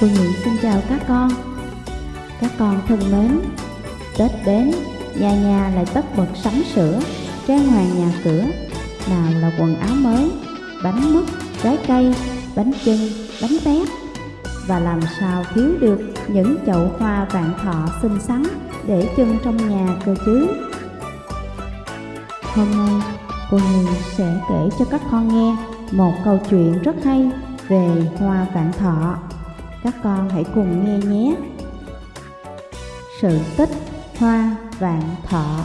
Cô Nhị xin chào các con. Các con thân mến Tết đến, nhà nhà lại tất bật sắm sửa Trang hoàng nhà cửa. Nào là quần áo mới, bánh mứt, trái cây, bánh chưng, bánh tét. Và làm sao thiếu được những chậu hoa vạn thọ xinh xắn Để trưng trong nhà cơ chứ? Hôm nay cô Nhị sẽ kể cho các con nghe một câu chuyện rất hay về hoa vạn thọ các con hãy cùng nghe nhé. Sự tích hoa vạn thọ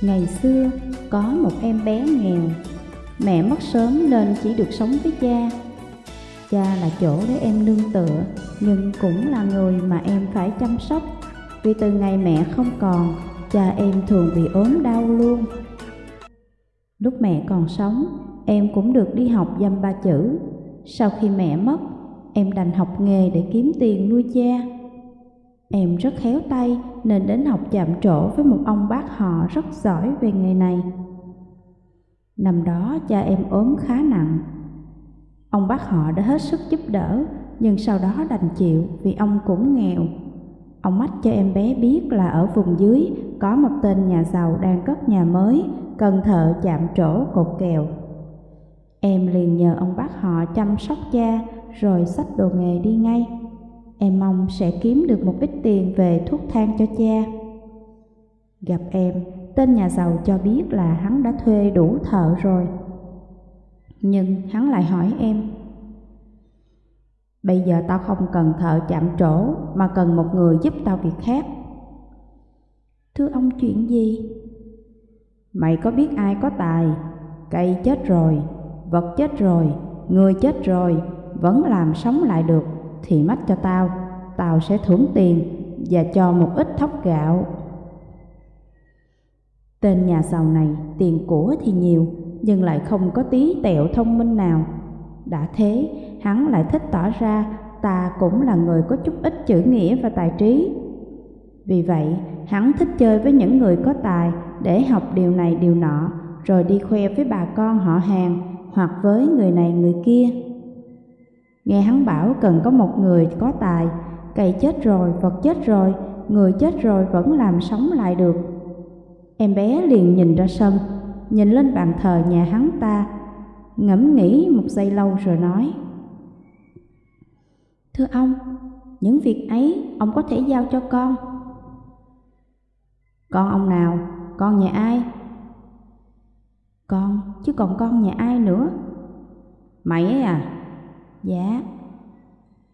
Ngày xưa có một em bé nghèo, mẹ mất sớm nên chỉ được sống với cha. Cha là chỗ để em nương tựa, nhưng cũng là người mà em phải chăm sóc. Vì từ ngày mẹ không còn, cha em thường bị ốm đau luôn. Lúc mẹ còn sống, em cũng được đi học dăm ba chữ, sau khi mẹ mất, em đành học nghề để kiếm tiền nuôi cha. Em rất khéo tay nên đến học chạm trổ với một ông bác họ rất giỏi về nghề này. Năm đó cha em ốm khá nặng. Ông bác họ đã hết sức giúp đỡ, nhưng sau đó đành chịu vì ông cũng nghèo. Ông mách cho em bé biết là ở vùng dưới có một tên nhà giàu đang cất nhà mới, cần thợ chạm trổ cột kèo. Em liền nhờ ông bác họ chăm sóc cha rồi xách đồ nghề đi ngay. Em mong sẽ kiếm được một ít tiền về thuốc thang cho cha. Gặp em, tên nhà giàu cho biết là hắn đã thuê đủ thợ rồi. Nhưng hắn lại hỏi em, Bây giờ tao không cần thợ chạm trổ mà cần một người giúp tao việc khác. Thưa ông chuyện gì? Mày có biết ai có tài, cây chết rồi vật chết rồi, người chết rồi, vẫn làm sống lại được, thì mách cho tao, tao sẽ thưởng tiền và cho một ít thóc gạo. Tên nhà giàu này tiền của thì nhiều, nhưng lại không có tí tẹo thông minh nào. Đã thế, hắn lại thích tỏ ra ta cũng là người có chút ít chữ nghĩa và tài trí. Vì vậy, hắn thích chơi với những người có tài để học điều này điều nọ, rồi đi khoe với bà con họ hàng hoặc với người này người kia. Nghe hắn bảo cần có một người có tài, cây chết rồi, vật chết rồi, người chết rồi vẫn làm sống lại được. Em bé liền nhìn ra sân, nhìn lên bàn thờ nhà hắn ta, ngẫm nghĩ một giây lâu rồi nói. Thưa ông, những việc ấy ông có thể giao cho con. Con ông nào? Con nhà ai? Con, chứ còn con nhà ai nữa? Mày ấy à? Dạ.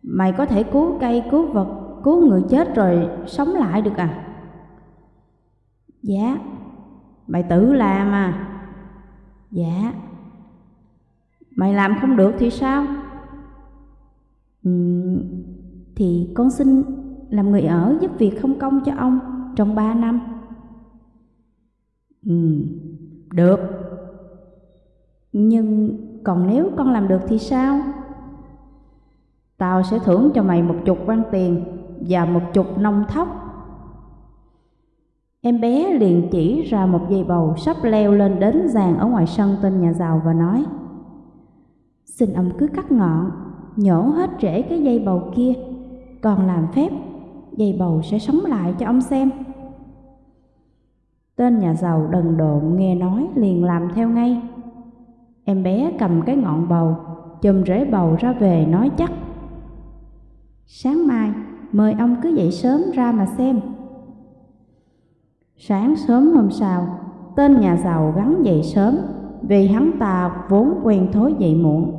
Mày có thể cứu cây, cứu vật, cứu người chết rồi sống lại được à? Dạ. Mày tự làm à? Dạ. Mày làm không được thì sao? Ừ, thì con xin làm người ở giúp việc không công cho ông trong ba năm. Ừ, được. Nhưng còn nếu con làm được thì sao? Tao sẽ thưởng cho mày một chục quan tiền và một chục nông thóc. Em bé liền chỉ ra một dây bầu sắp leo lên đến giàn ở ngoài sân tên nhà giàu và nói Xin ông cứ cắt ngọn, nhổ hết rễ cái dây bầu kia, còn làm phép, dây bầu sẽ sống lại cho ông xem. Tên nhà giàu đần độn nghe nói liền làm theo ngay. Em bé cầm cái ngọn bầu, chùm rễ bầu ra về nói chắc. Sáng mai, mời ông cứ dậy sớm ra mà xem. Sáng sớm hôm sau, tên nhà giàu gắn dậy sớm vì hắn ta vốn quen thối dậy muộn.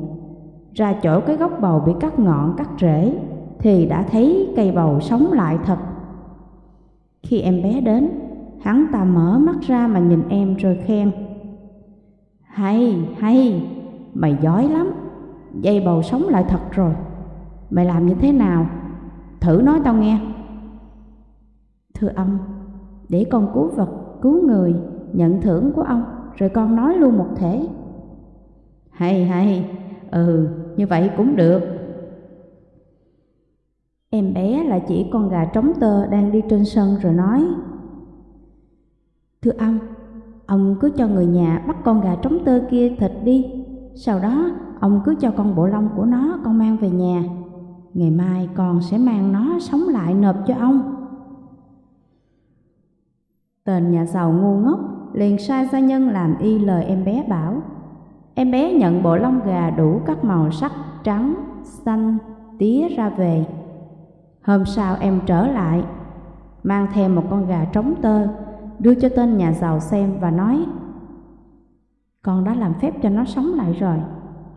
Ra chỗ cái gốc bầu bị cắt ngọn cắt rễ thì đã thấy cây bầu sống lại thật. Khi em bé đến, hắn ta mở mắt ra mà nhìn em rồi khen. Hay, hay, mày giỏi lắm, dây bầu sống lại thật rồi. Mày làm như thế nào? Thử nói tao nghe. Thưa ông, để con cứu vật, cứu người, nhận thưởng của ông, rồi con nói luôn một thể. Hay hay, ừ, như vậy cũng được. Em bé là chỉ con gà trống tơ đang đi trên sân rồi nói. Thưa ông, Ông cứ cho người nhà bắt con gà trống tơ kia thịt đi, sau đó ông cứ cho con bộ lông của nó con mang về nhà. Ngày mai con sẽ mang nó sống lại nộp cho ông. Tên nhà giàu ngu ngốc liền sai gia nhân làm y lời em bé bảo. Em bé nhận bộ lông gà đủ các màu sắc trắng, xanh, tía ra về. Hôm sau em trở lại, mang theo một con gà trống tơ, đưa cho tên nhà giàu xem và nói Con đã làm phép cho nó sống lại rồi,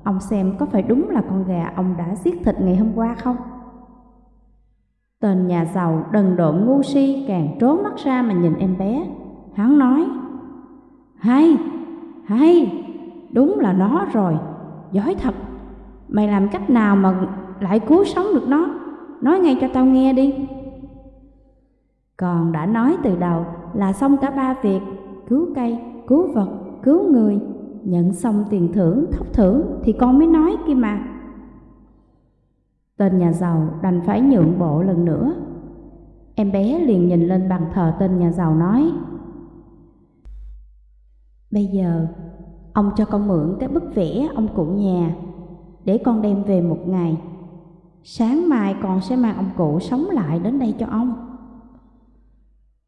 ông xem có phải đúng là con gà ông đã giết thịt ngày hôm qua không? Tên nhà giàu đần độn ngu si càng trốn mắt ra mà nhìn em bé. Hắn nói, hay, hay, đúng là nó rồi, giỏi thật. Mày làm cách nào mà lại cứu sống được nó? Nói ngay cho tao nghe đi. Còn đã nói từ đầu là xong cả ba việc, cứu cây, cứu vật, cứu người, nhận xong tiền thưởng, thóc thưởng thì con mới nói kia mà. Tên nhà giàu đành phải nhượng bộ lần nữa. Em bé liền nhìn lên bàn thờ tên nhà giàu nói Bây giờ, ông cho con mượn cái bức vẽ ông cụ nhà để con đem về một ngày. Sáng mai con sẽ mang ông cụ sống lại đến đây cho ông.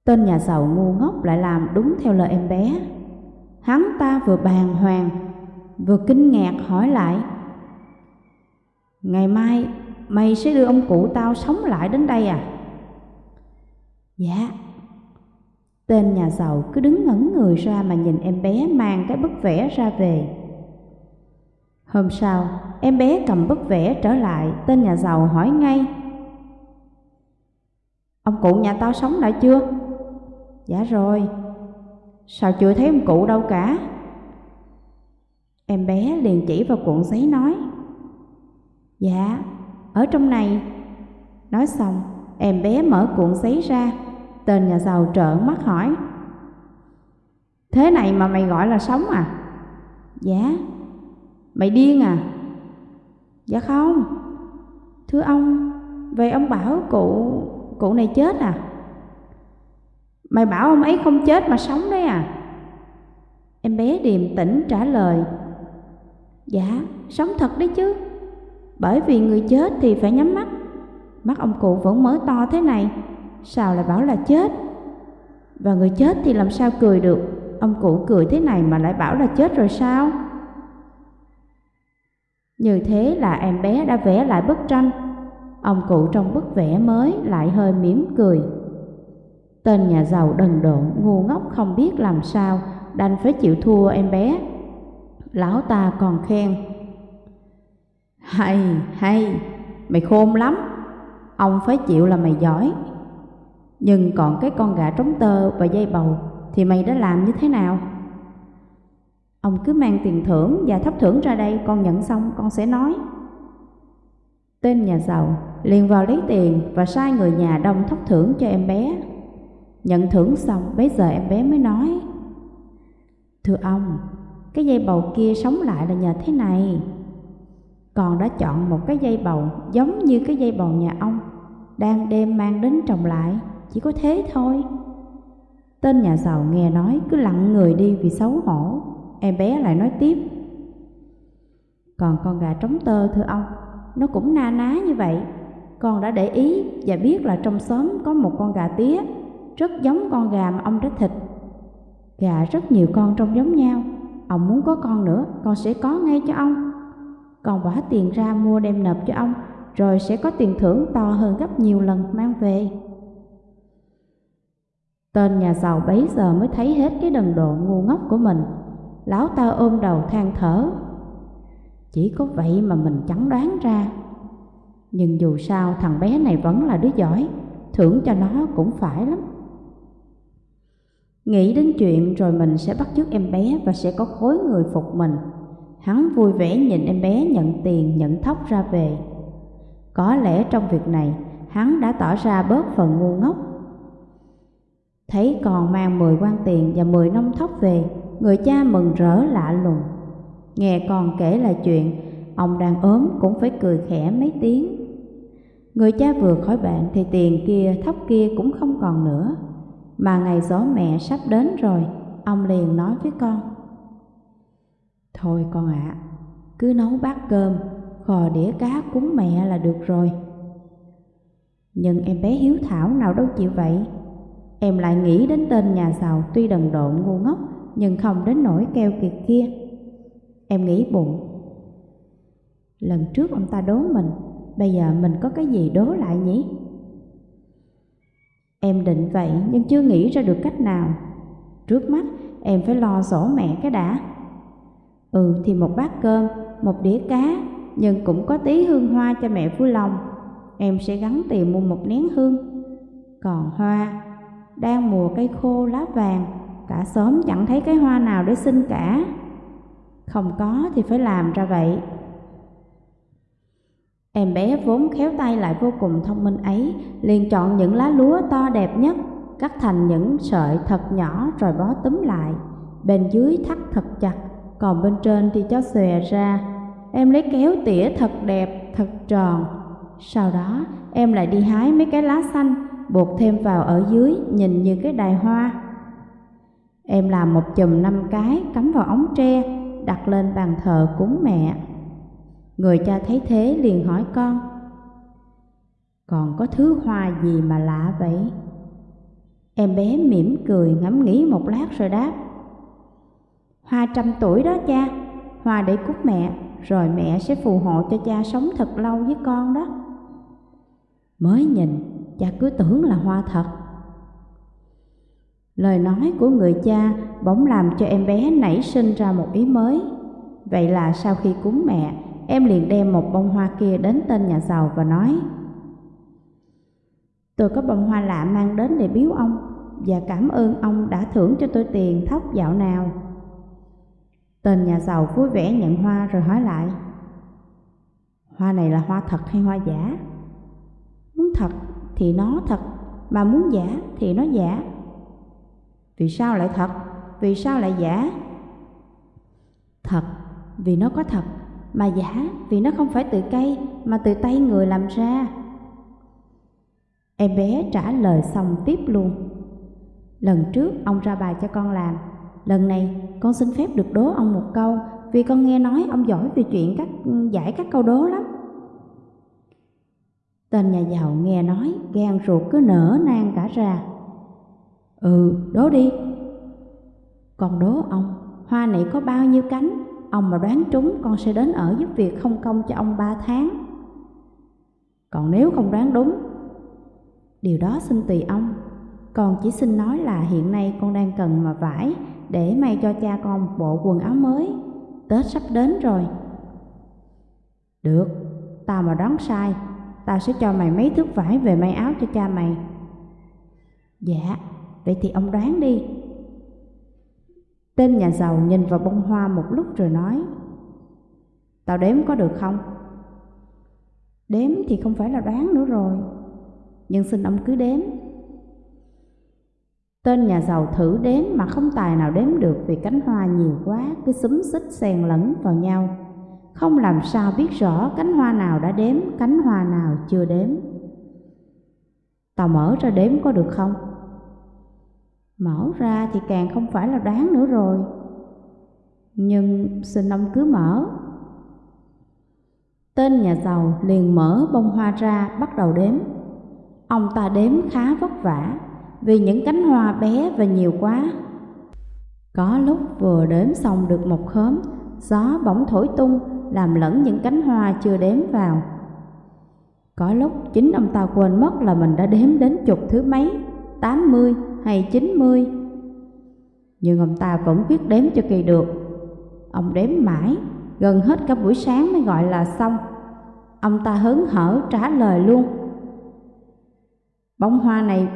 Tên nhà giàu ngu ngốc lại làm đúng theo lời em bé. Hắn ta vừa bàng hoàng, vừa kinh ngạc hỏi lại. Ngày mai mày sẽ đưa ông cụ tao sống lại đến đây à? Dạ. Tên nhà giàu cứ đứng ngẩn người ra mà nhìn em bé mang cái bức vẽ ra về. Hôm sau, em bé cầm bức vẽ trở lại, tên nhà giàu hỏi ngay. Ông cụ nhà tao sống lại chưa? Dạ rồi. Sao chưa thấy ông cụ đâu cả? Em bé liền chỉ vào cuộn giấy nói. Dạ, ở trong này. Nói xong, em bé mở cuộn giấy ra, tên nhà giàu trợn mắt hỏi. Thế này mà mày gọi là sống à? Dạ. Mày điên à? Dạ không. Thưa ông, về ông bảo cụ cụ này chết à? Mày bảo ông ấy không chết mà sống đấy à? Em bé điềm tĩnh trả lời Dạ, sống thật đấy chứ. Bởi vì người chết thì phải nhắm mắt. Mắt ông cụ vẫn mở to thế này Sao lại bảo là chết? Và người chết thì làm sao cười được? Ông cụ cười thế này mà lại bảo là chết rồi sao? Như thế là em bé đã vẽ lại bức tranh. Ông cụ trong bức vẽ mới lại hơi mỉm cười. Tên nhà giàu đần độn ngu ngốc không biết làm sao Đành phải chịu thua em bé Lão ta còn khen hay, hay, mày khôn lắm, ông phải chịu là mày giỏi. Nhưng còn cái con gà trống tơ và dây bầu thì mày đã làm như thế nào? Ông cứ mang tiền thưởng và thấp thưởng ra đây, con nhận xong con sẽ nói. Tên nhà giàu liền vào lấy tiền và sai người nhà đông thấp thưởng cho em bé. Nhận thưởng xong, bấy giờ em bé mới nói. Thưa ông, cái dây bầu kia sống lại là nhờ thế này. Còn đã chọn một cái dây bầu giống như cái dây bầu nhà ông đang đem mang đến trồng lại chỉ có thế thôi. Tên nhà giàu nghe nói cứ lặng người đi vì xấu hổ. Em bé lại nói tiếp còn con gà trống tơ thưa ông nó cũng na ná như vậy. Con đã để ý và biết là trong xóm có một con gà tía rất giống con gà mà ông đã thịt gà rất nhiều con trông giống nhau ông muốn có con nữa con sẽ có ngay cho ông còn bỏ tiền ra mua đem nộp cho ông, rồi sẽ có tiền thưởng to hơn gấp nhiều lần mang về. Tên nhà giàu bấy giờ mới thấy hết cái đần độ ngu ngốc của mình. Lão ta ôm đầu than thở. Chỉ có vậy mà mình chẳng đoán ra. Nhưng dù sao thằng bé này vẫn là đứa giỏi, thưởng cho nó cũng phải lắm. Nghĩ đến chuyện rồi mình sẽ bắt chước em bé và sẽ có khối người phục mình. Hắn vui vẻ nhìn em bé nhận tiền nhận thóc ra về. Có lẽ trong việc này, hắn đã tỏ ra bớt phần ngu ngốc. Thấy còn mang 10 quan tiền và 10 nông thóc về, người cha mừng rỡ lạ lùng. Nghe còn kể là chuyện, ông đang ốm cũng phải cười khẽ mấy tiếng. Người cha vừa khỏi bệnh thì tiền kia, thóc kia cũng không còn nữa. Mà ngày gió mẹ sắp đến rồi, ông liền nói với con. Thôi con ạ, cứ nấu bát cơm, khò đĩa cá cúng mẹ là được rồi. Nhưng em bé hiếu thảo nào đâu chịu vậy. Em lại nghĩ đến tên nhà giàu tuy đần độn ngu ngốc nhưng không đến nỗi keo kiệt kia. Em nghĩ bụng. Lần trước ông ta đố mình, bây giờ mình có cái gì đố lại nhỉ? Em định vậy nhưng chưa nghĩ ra được cách nào. Trước mắt em phải lo sổ mẹ cái đã. Ừ thì một bát cơm, một đĩa cá, nhưng cũng có tí hương hoa cho mẹ vui lòng. Em sẽ gắn tiền mua một nén hương. Còn hoa, đang mùa cây khô lá vàng, cả xóm chẳng thấy cái hoa nào để xin cả. Không có thì phải làm ra vậy. Em bé vốn khéo tay lại vô cùng thông minh ấy, liền chọn những lá lúa to đẹp nhất, cắt thành những sợi thật nhỏ rồi bó túm lại. Bên dưới thắt thật chặt, còn bên trên thì cho xòe ra. Em lấy kéo tỉa thật đẹp, thật tròn. Sau đó, em lại đi hái mấy cái lá xanh, buộc thêm vào ở dưới, nhìn như cái đài hoa. Em làm một chùm năm cái, cắm vào ống tre, đặt lên bàn thờ cúng mẹ. Người cha thấy thế liền hỏi con, Còn có thứ hoa gì mà lạ vậy? Em bé mỉm cười ngẫm nghĩ một lát rồi đáp, Hoa trăm tuổi đó cha, Hoa để cúc mẹ, Rồi mẹ sẽ phù hộ cho cha sống thật lâu với con đó. Mới nhìn, cha cứ tưởng là hoa thật. Lời nói của người cha bỗng làm cho em bé nảy sinh ra một ý mới. Vậy là sau khi cúng mẹ em liền đem một bông hoa kia đến tên nhà giàu và nói Tôi có bông hoa lạ mang đến để biếu ông và cảm ơn ông đã thưởng cho tôi tiền thóc dạo nào. Tên nhà giàu vui vẻ nhận hoa rồi hỏi lại Hoa này là hoa thật hay hoa giả? Muốn thật thì nó thật, mà muốn giả thì nó giả. Vì sao lại thật? Vì sao lại giả? Thật, vì nó có thật mà giả vì nó không phải từ cây mà từ tay người làm ra. Em bé trả lời xong tiếp luôn. Lần trước ông ra bài cho con làm, lần này con xin phép được đố ông một câu vì con nghe nói ông giỏi về chuyện các giải các câu đố lắm. Tên nhà giàu nghe nói gan ruột cứ nở nang cả ra. Ừ, đố đi. còn đố ông, hoa này có bao nhiêu cánh? Ông mà đoán trúng con sẽ đến ở giúp việc không công cho ông ba tháng. Còn nếu không đoán đúng Điều đó xin tùy ông. Con chỉ xin nói là hiện nay con đang cần mà vải Để may cho cha con một bộ quần áo mới. Tết sắp đến rồi. Được, tao mà đoán sai Tao sẽ cho mày mấy thước vải về may áo cho cha mày. Dạ, vậy thì ông đoán đi. Tên nhà giàu nhìn vào bông hoa một lúc rồi nói, Tao đếm có được không? Đếm thì không phải là đoán nữa rồi, Nhưng xin ông cứ đếm Tên nhà giàu thử đếm mà không tài nào đếm được Vì cánh hoa nhiều quá, cứ xúm xích xen lẫn vào nhau Không làm sao biết rõ cánh hoa nào đã đếm, Cánh hoa nào chưa đếm Tao mở ra đếm có được không? Mở ra thì càng không phải là đoán nữa rồi. Nhưng xin ông cứ mở. Tên nhà giàu liền mở bông hoa ra, bắt đầu đếm. Ông ta đếm khá vất vả, Vì những cánh hoa bé và nhiều quá. Có lúc vừa đếm xong được một khóm, Gió bỗng thổi tung, Làm lẫn những cánh hoa chưa đếm vào. Có lúc chính ông ta quên mất là mình đã đếm đến chục thứ mấy, Tám mươi hay 90 Nhưng ông ta vẫn biết đếm cho kỳ được. Ông đếm mãi Gần hết cả buổi sáng mới gọi là xong. Ông ta hớn hở trả lời luôn. Bông hoa này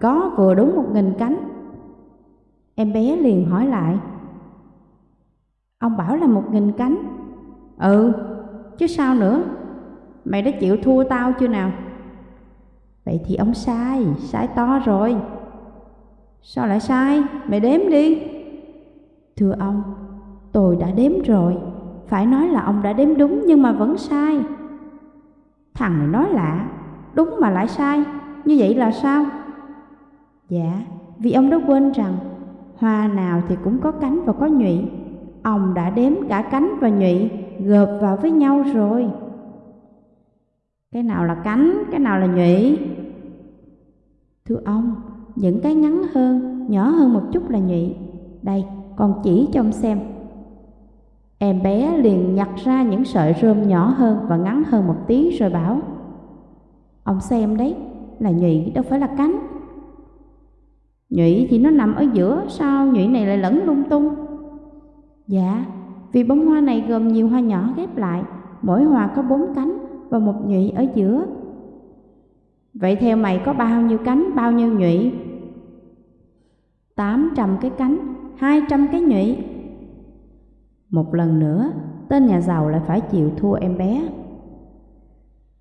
có vừa đúng một nghìn cánh. Em bé liền hỏi lại. Ông bảo là một nghìn cánh. Ừ, chứ sao nữa? Mày đã chịu thua tao chưa nào? Vậy thì ông sai, sai to rồi. Sao lại sai? Mày đếm đi. Thưa ông, tôi đã đếm rồi. Phải nói là ông đã đếm đúng nhưng mà vẫn sai. Thằng này nói lạ, đúng mà lại sai. Như vậy là sao? Dạ, vì ông đã quên rằng hoa nào thì cũng có cánh và có nhụy. Ông đã đếm cả cánh và nhụy, gộp vào với nhau rồi. Cái nào là cánh, cái nào là nhụy? Thưa ông, những cái ngắn hơn, nhỏ hơn một chút là nhụy. Đây, con chỉ cho ông xem. Em bé liền nhặt ra những sợi rơm nhỏ hơn và ngắn hơn một tí rồi bảo Ông xem đấy, là nhụy đâu phải là cánh Nhụy thì nó nằm ở giữa, sao nhụy này lại lẫn lung tung? Dạ, vì bông hoa này gồm nhiều hoa nhỏ ghép lại, mỗi hoa có bốn cánh và một nhụy ở giữa. Vậy theo mày có bao nhiêu cánh, bao nhiêu nhụy? Tám trăm cái cánh, hai trăm cái nhụy. Một lần nữa, tên nhà giàu lại phải chịu thua em bé.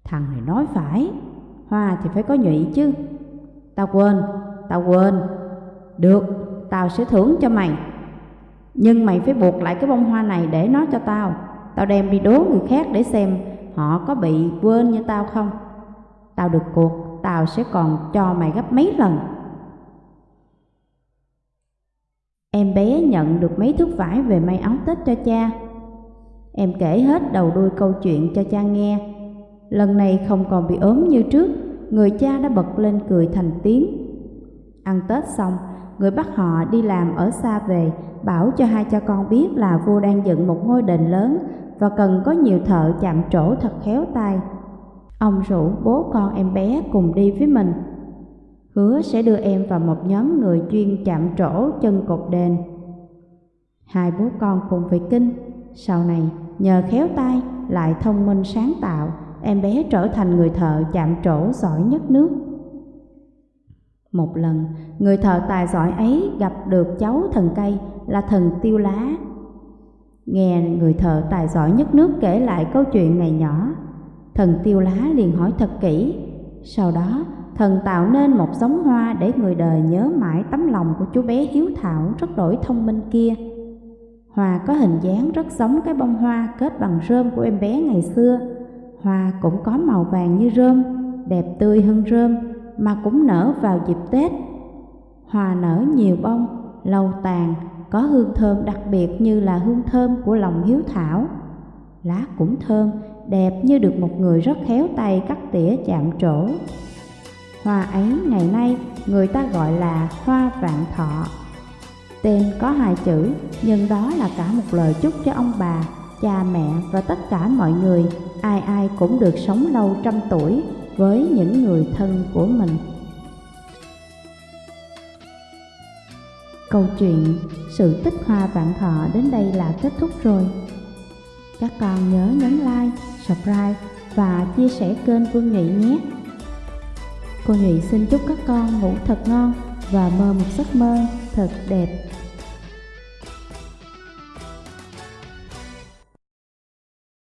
Thằng này nói phải, hoa thì phải có nhụy chứ. Tao quên, tao quên. Được, tao sẽ thưởng cho mày. Nhưng mày phải buộc lại cái bông hoa này để nó cho tao. Tao đem đi đố người khác để xem họ có bị quên như tao không. Tao được cuộc, tao sẽ còn cho mày gấp mấy lần. Em bé nhận được mấy thước vải về may áo Tết cho cha. Em kể hết đầu đuôi câu chuyện cho cha nghe. Lần này không còn bị ốm như trước, người cha đã bật lên cười thành tiếng. Ăn Tết xong, người bắt họ đi làm ở xa về, bảo cho hai cha con biết là vua đang dựng một ngôi đền lớn và cần có nhiều thợ chạm trổ thật khéo tay. Ông rủ bố con em bé cùng đi với mình hứa sẽ đưa em vào một nhóm người chuyên chạm trổ chân cột đền. Hai bố con cùng về kinh, sau này nhờ khéo tay lại thông minh sáng tạo, em bé trở thành người thợ chạm trổ giỏi nhất nước. Một lần, người thợ tài giỏi ấy gặp được cháu thần cây là thần tiêu lá. Nghe người thợ tài giỏi nhất nước kể lại câu chuyện này nhỏ, thần tiêu lá liền hỏi thật kỹ. Sau đó, thần tạo nên một giống hoa để người đời nhớ mãi tấm lòng của chú bé hiếu thảo rất đổi thông minh kia. Hoa có hình dáng rất giống cái bông hoa kết bằng rơm của em bé ngày xưa. Hoa cũng có màu vàng như rơm, đẹp tươi hơn rơm mà cũng nở vào dịp Tết. Hoa nở nhiều bông, lâu tàn, có hương thơm đặc biệt như là hương thơm của lòng hiếu thảo. Lá cũng thơm, đẹp như được một người rất khéo tay cắt tỉa chạm trổ. Hoa ấy ngày nay người ta gọi là hoa vạn thọ. Tên có hai chữ, nhưng đó là cả một lời chúc cho ông bà, cha mẹ và tất cả mọi người, ai ai cũng được sống lâu trăm tuổi với những người thân của mình. Câu chuyện Sự tích hoa vạn thọ đến đây là kết thúc rồi. Các con nhớ nhấn like, subscribe và chia sẻ kênh Vương Nghị nhé. Cô Nhụy xin chúc các con ngủ thật ngon và mơ một giấc mơ thật đẹp.